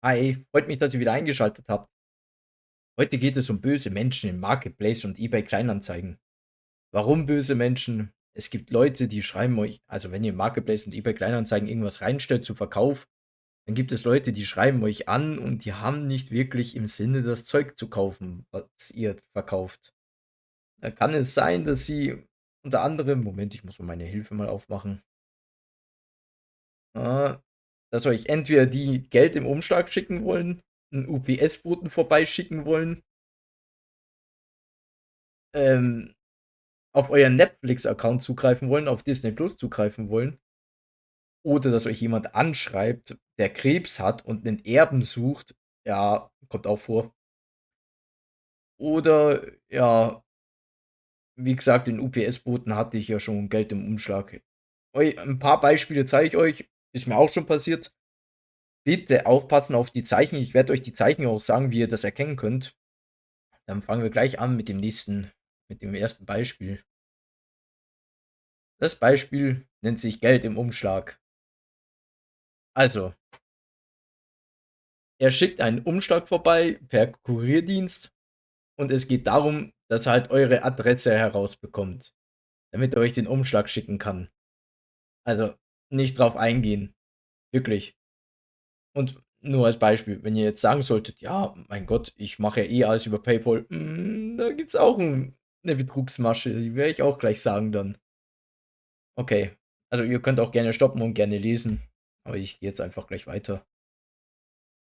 Hi, freut mich, dass ihr wieder eingeschaltet habt. Heute geht es um böse Menschen im Marketplace und eBay Kleinanzeigen. Warum böse Menschen? Es gibt Leute, die schreiben euch, also wenn ihr im Marketplace und eBay Kleinanzeigen irgendwas reinstellt zu Verkauf, dann gibt es Leute, die schreiben euch an und die haben nicht wirklich im Sinne, das Zeug zu kaufen, was ihr verkauft. Da kann es sein, dass sie unter anderem, Moment, ich muss mal meine Hilfe mal aufmachen, äh, dass euch entweder die Geld im Umschlag schicken wollen, einen UPS-Boten vorbeischicken wollen, ähm, auf euren Netflix-Account zugreifen wollen, auf Disney Plus zugreifen wollen, oder dass euch jemand anschreibt, der Krebs hat und einen Erben sucht, ja, kommt auch vor. Oder ja, wie gesagt, den UPS-Boten hatte ich ja schon Geld im Umschlag. Ein paar Beispiele zeige ich euch, ist mir auch schon passiert. Bitte aufpassen auf die Zeichen. Ich werde euch die Zeichen auch sagen, wie ihr das erkennen könnt. Dann fangen wir gleich an mit dem nächsten, mit dem ersten Beispiel. Das Beispiel nennt sich Geld im Umschlag. Also, er schickt einen Umschlag vorbei per Kurierdienst und es geht darum, dass er halt eure Adresse herausbekommt, damit er euch den Umschlag schicken kann. Also, nicht drauf eingehen. Wirklich. Und nur als Beispiel, wenn ihr jetzt sagen solltet, ja, mein Gott, ich mache ja eh alles über PayPal, mh, hm, da gibt es auch ein, eine Betrugsmasche, die werde ich auch gleich sagen dann. Okay, also ihr könnt auch gerne stoppen und gerne lesen, aber ich gehe jetzt einfach gleich weiter.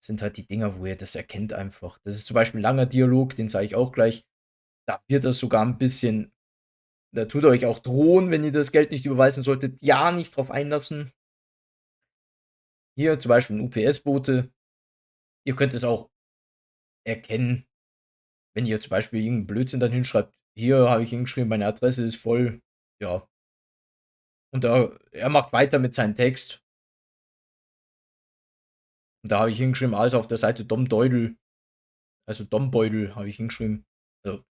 Das sind halt die Dinger, wo ihr das erkennt einfach. Das ist zum Beispiel ein langer Dialog, den zeige ich auch gleich. Da wird das sogar ein bisschen, da tut euch auch drohen, wenn ihr das Geld nicht überweisen solltet, ja, nicht drauf einlassen. Hier zum Beispiel ein UPS-Bote. Ihr könnt es auch erkennen, wenn ihr zum Beispiel irgendeinen Blödsinn dann hinschreibt. Hier habe ich hingeschrieben, meine Adresse ist voll. Ja. Und da, er macht weiter mit seinem Text. Und da habe ich hingeschrieben, alles auf der Seite Dom Deudel. Also Dom Beudel habe ich hingeschrieben. Also,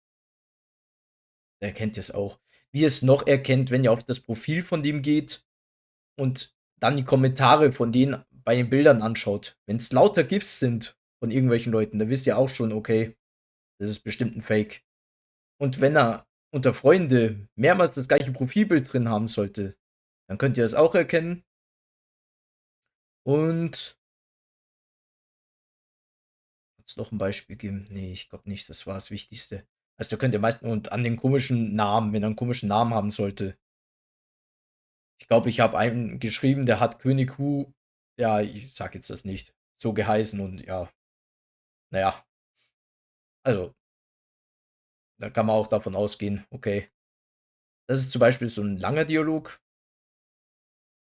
erkennt es auch. Wie es noch erkennt, wenn ihr auf das Profil von dem geht und dann die Kommentare von denen bei den Bildern anschaut, wenn es lauter GIFs sind von irgendwelchen Leuten, dann wisst ihr auch schon, okay, das ist bestimmt ein Fake. Und wenn er unter Freunde mehrmals das gleiche Profilbild drin haben sollte, dann könnt ihr das auch erkennen. Und noch ein Beispiel geben? Nee, ich glaube nicht, das war das Wichtigste. Also da könnt ihr meistens und an den komischen Namen, wenn er einen komischen Namen haben sollte. Ich glaube, ich habe einen geschrieben, der hat König Hu ja, ich sag jetzt das nicht, so geheißen und ja, naja, also, da kann man auch davon ausgehen, okay. Das ist zum Beispiel so ein langer Dialog.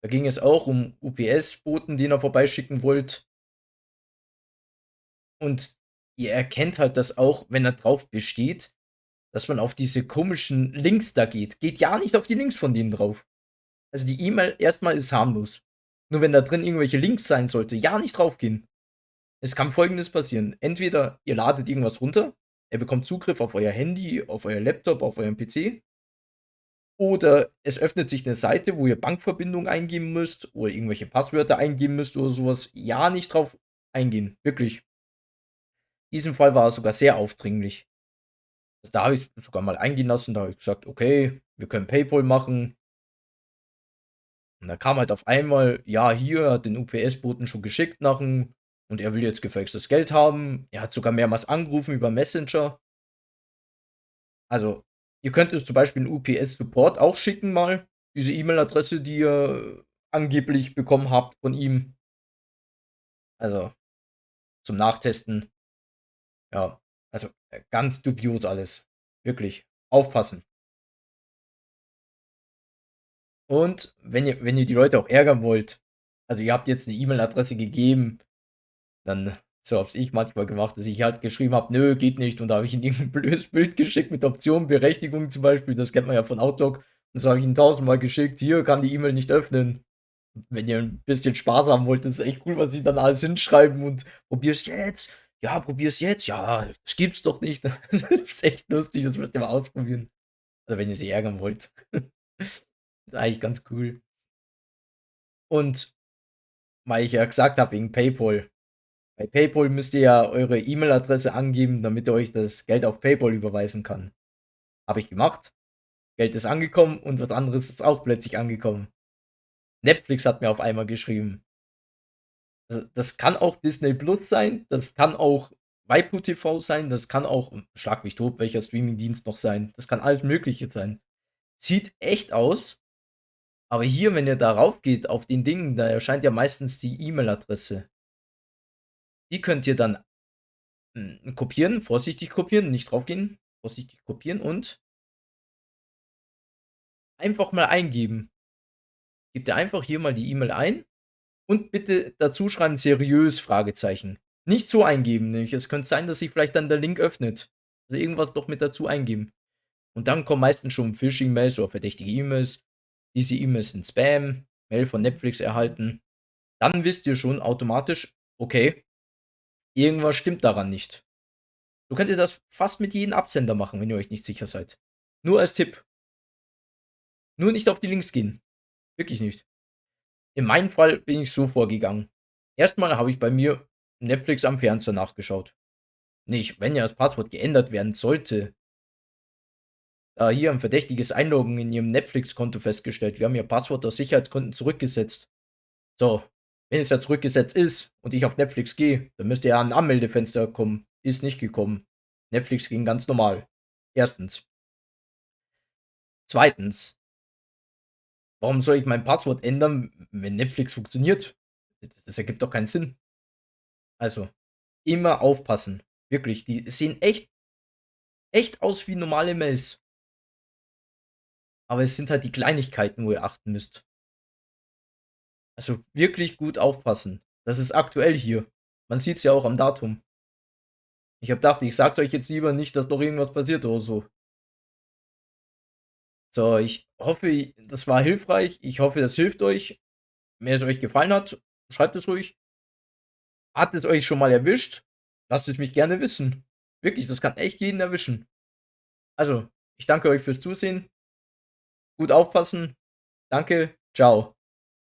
Da ging es auch um UPS-Boten, den er vorbeischicken wollt. Und ihr erkennt halt das auch, wenn er drauf besteht, dass man auf diese komischen Links da geht. Geht ja nicht auf die Links von denen drauf. Also die E-Mail erstmal ist harmlos. Nur wenn da drin irgendwelche Links sein sollte, ja nicht draufgehen. Es kann folgendes passieren. Entweder ihr ladet irgendwas runter, er bekommt Zugriff auf euer Handy, auf euer Laptop, auf euren PC. Oder es öffnet sich eine Seite, wo ihr Bankverbindung eingeben müsst oder irgendwelche Passwörter eingeben müsst oder sowas. Ja, nicht drauf eingehen. Wirklich. Diesem Fall war es sogar sehr aufdringlich. Also da habe ich es sogar mal eingehen lassen. Da habe ich gesagt, okay, wir können PayPal machen. Und da kam halt auf einmal, ja, hier hat den UPS-Boten schon geschickt nach dem und er will jetzt gefälschtes Geld haben. Er hat sogar mehrmals angerufen über Messenger. Also, ihr könnt es zum Beispiel einen UPS-Support auch schicken mal. Diese E-Mail-Adresse, die ihr angeblich bekommen habt von ihm. Also, zum Nachtesten. Ja, also äh, ganz dubios alles. Wirklich. Aufpassen. Und wenn ihr, wenn ihr die Leute auch ärgern wollt, also ihr habt jetzt eine E-Mail-Adresse gegeben, dann, so hab's ich manchmal gemacht, dass ich halt geschrieben habe, nö, geht nicht. Und da habe ich ihnen irgendein blödes Bild geschickt mit Option, Berechtigung zum Beispiel, das kennt man ja von Outlook. Und so habe ich ihnen tausendmal geschickt, hier kann die E-Mail nicht öffnen. Wenn ihr ein bisschen Spaß haben wollt, das ist echt cool, was sie dann alles hinschreiben und probier's jetzt. Ja, probier's jetzt. Ja, das gibt's doch nicht. das ist echt lustig, das müsst ihr mal ausprobieren. Also wenn ihr sie ärgern wollt. Ist eigentlich ganz cool. Und weil ich ja gesagt habe, wegen PayPal, Bei PayPal müsst ihr ja eure E-Mail-Adresse angeben, damit er euch das Geld auf PayPal überweisen kann. Habe ich gemacht. Geld ist angekommen und was anderes ist auch plötzlich angekommen. Netflix hat mir auf einmal geschrieben. Also, das kann auch Disney Plus sein, das kann auch Waipu TV sein, das kann auch, schlag mich tot, welcher Streamingdienst noch sein. Das kann alles Mögliche sein. Sieht echt aus. Aber hier, wenn ihr darauf geht, auf den Dingen, da erscheint ja meistens die E-Mail-Adresse. Die könnt ihr dann hm, kopieren, vorsichtig kopieren, nicht draufgehen, vorsichtig kopieren und einfach mal eingeben. Gebt ihr einfach hier mal die E-Mail ein und bitte dazu schreiben seriös Fragezeichen. Nicht so eingeben, nämlich es könnte sein, dass sich vielleicht dann der Link öffnet. Also irgendwas doch mit dazu eingeben. Und dann kommen meistens schon Phishing-Mails oder verdächtige E-Mails. Diese E-Mails sind Spam, Mail von Netflix erhalten. Dann wisst ihr schon automatisch, okay, irgendwas stimmt daran nicht. So könnt ihr das fast mit jedem Absender machen, wenn ihr euch nicht sicher seid. Nur als Tipp. Nur nicht auf die Links gehen. Wirklich nicht. In meinem Fall bin ich so vorgegangen. Erstmal habe ich bei mir Netflix am Fernseher nachgeschaut. Nicht, wenn ja das Passwort geändert werden sollte. Da hier ein verdächtiges Einloggen in Ihrem Netflix-Konto festgestellt. Wir haben Ihr Passwort aus Sicherheitsgründen zurückgesetzt. So, wenn es ja zurückgesetzt ist und ich auf Netflix gehe, dann müsste ja ein Anmeldefenster kommen. Ist nicht gekommen. Netflix ging ganz normal. Erstens. Zweitens. Warum soll ich mein Passwort ändern, wenn Netflix funktioniert? Das, das ergibt doch keinen Sinn. Also, immer aufpassen. Wirklich, die sehen echt, echt aus wie normale Mails. Aber es sind halt die Kleinigkeiten, wo ihr achten müsst. Also wirklich gut aufpassen. Das ist aktuell hier. Man sieht es ja auch am Datum. Ich habe gedacht, ich sag's euch jetzt lieber nicht, dass doch irgendwas passiert oder so. So, ich hoffe, das war hilfreich. Ich hoffe, das hilft euch. Wenn es euch gefallen hat, schreibt es ruhig. Hat es euch schon mal erwischt? Lasst es mich gerne wissen. Wirklich, das kann echt jeden erwischen. Also, ich danke euch fürs Zusehen. Gut aufpassen. Danke. Ciao.